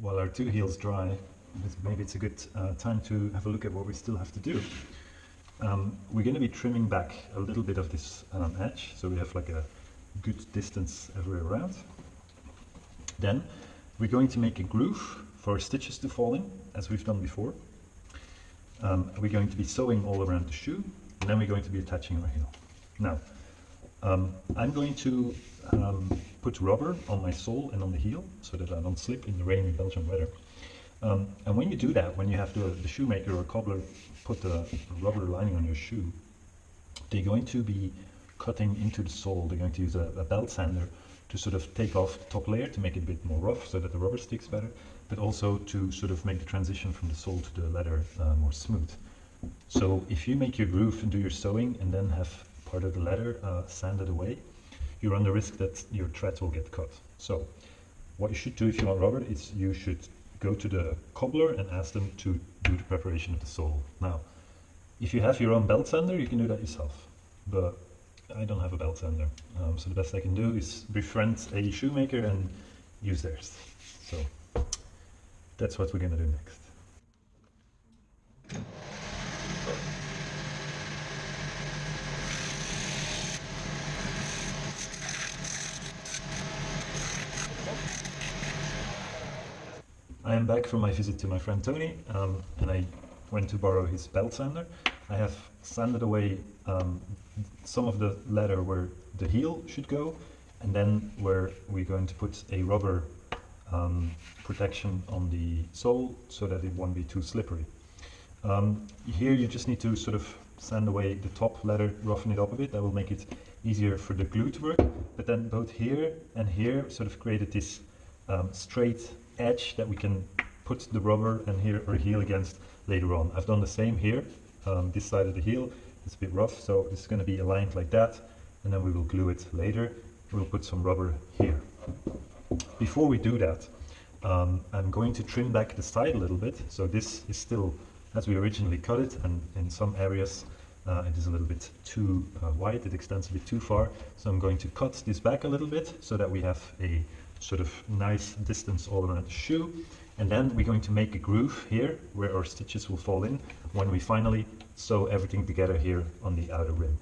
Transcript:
while our two heels dry, maybe it's a good uh, time to have a look at what we still have to do. Um, we're going to be trimming back a little bit of this um, edge, so we have like a good distance everywhere around. Then we're going to make a groove for our stitches to fall in, as we've done before. Um, we're going to be sewing all around the shoe, and then we're going to be attaching our heel. Now, um, I'm going to um, put rubber on my sole and on the heel so that I don't slip in the rainy Belgian weather. Um, and when you do that, when you have the, the shoemaker or cobbler put the rubber lining on your shoe, they're going to be cutting into the sole. They're going to use a, a belt sander to sort of take off the top layer to make it a bit more rough so that the rubber sticks better, but also to sort of make the transition from the sole to the leather uh, more smooth. So if you make your groove and do your sewing and then have part of the leather uh, sanded away, you run the risk that your threads will get cut. So what you should do if you want rubber is you should go to the cobbler and ask them to do the preparation of the sole. Now, if you have your own belt sander, you can do that yourself. But I don't have a belt sander. Um, so the best I can do is befriend a shoemaker and use theirs. So that's what we're going to do next. I am back from my visit to my friend Tony um, and I went to borrow his belt sander. I have sanded away um, some of the leather where the heel should go and then where we're going to put a rubber um, protection on the sole so that it won't be too slippery. Um, here you just need to sort of sand away the top leather, roughen it up a bit, that will make it easier for the glue to work, but then both here and here sort of created this um, straight edge that we can put the rubber and here or heel against later on. I've done the same here, um, this side of the heel, it's a bit rough, so it's going to be aligned like that, and then we will glue it later. We'll put some rubber here. Before we do that, um, I'm going to trim back the side a little bit, so this is still as we originally cut it, and in some areas uh, it is a little bit too uh, wide, it extends a bit too far, so I'm going to cut this back a little bit so that we have a sort of nice distance all around the shoe. And then we're going to make a groove here where our stitches will fall in when we finally sew everything together here on the outer rim.